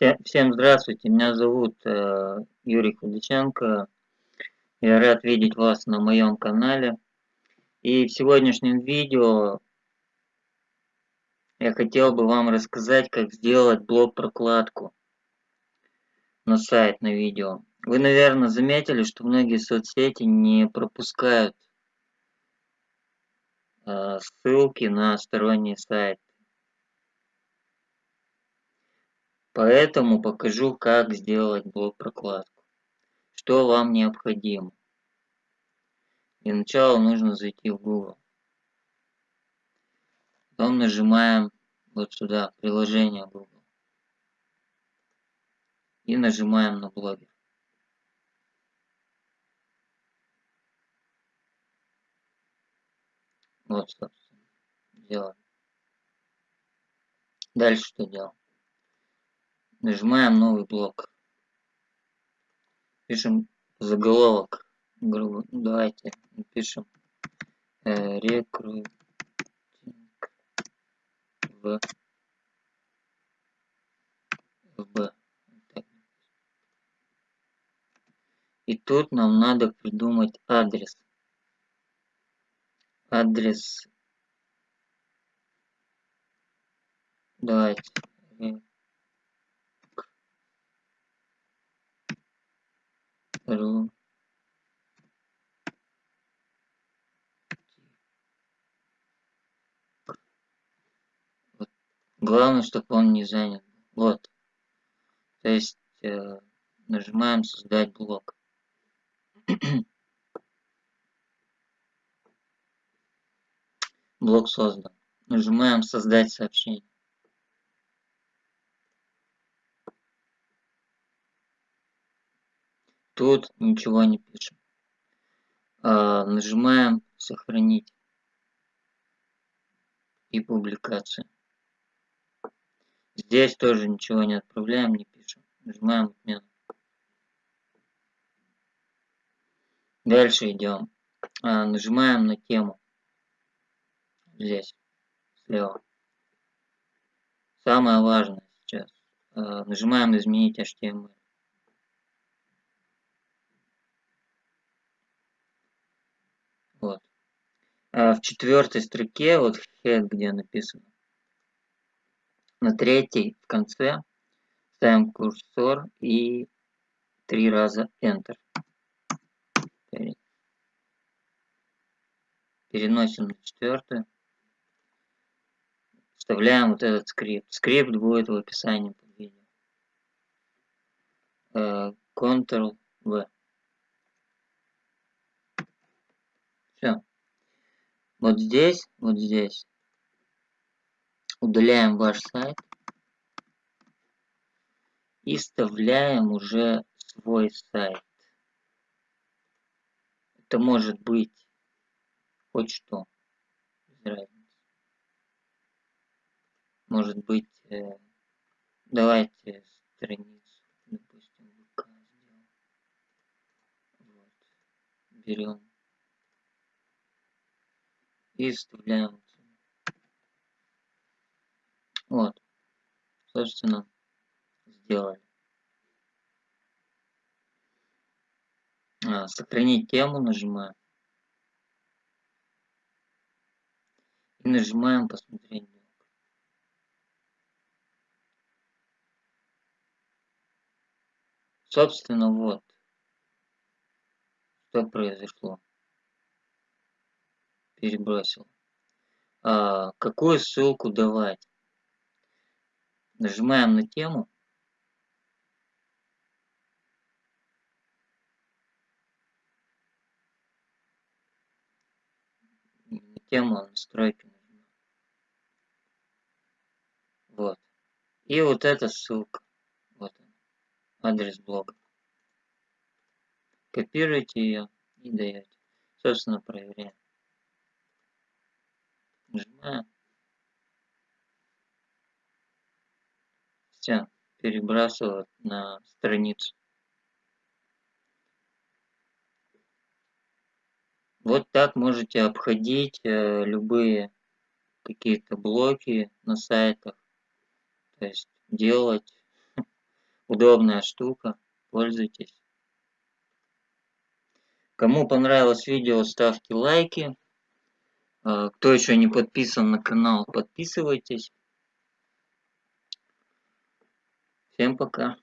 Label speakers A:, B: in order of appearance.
A: Все, всем здравствуйте, меня зовут э, Юрий Худаченко. Я рад видеть вас на моем канале. И в сегодняшнем видео я хотел бы вам рассказать, как сделать блок-прокладку на сайт, на видео. Вы, наверное, заметили, что многие соцсети не пропускают э, ссылки на сторонние сайты. Поэтому покажу, как сделать блок-прокладку. Что вам необходимо. Для начала нужно зайти в Google. Потом нажимаем вот сюда, приложение Google. И нажимаем на блогер. Вот, собственно, делаем. Дальше что делаем? Нажимаем новый блок. Пишем заголовок. Давайте напишем э, рекрутинг в ФБ. И тут нам надо придумать адрес. Адрес. Давайте. Ру вот. Главное, чтобы он не занят. Вот. То есть э, нажимаем создать блок. блок создан. Нажимаем создать сообщение. Тут ничего не пишем. А, нажимаем сохранить и публикация. Здесь тоже ничего не отправляем, не пишем. Нажимаем отмену. Дальше идем. А, нажимаем на тему. Здесь, слева. Самое важное сейчас. А, нажимаем изменить HTML. Вот. А в четвертой строке, вот head, где написано, на третьей в конце ставим курсор и три раза Enter. Переносим на четвертую. Вставляем вот этот скрипт. Скрипт будет в описании под видео. Э, Ctrl-V. Все. Вот здесь, вот здесь удаляем ваш сайт и вставляем уже свой сайт. Это может быть хоть что. Может быть, э, давайте страницу, допустим, ВК. Вот. Берем и вставляем. Вот. Собственно, сделали. А, сохранить тему нажимаем. И нажимаем посмотреть. Собственно, вот. Что произошло перебросил. А, какую ссылку давать? Нажимаем на тему. На тему настройки. Вот. И вот эта ссылка. Вот она. Адрес блога. Копируете ее и даете. Собственно, проверяем. Все, перебрасывать на страницу. Вот так можете обходить э, любые какие-то блоки на сайтах. То есть делать Удобная штука, пользуйтесь. Кому понравилось видео, ставьте лайки. А, кто еще не подписан на канал, подписывайтесь. Всем пока.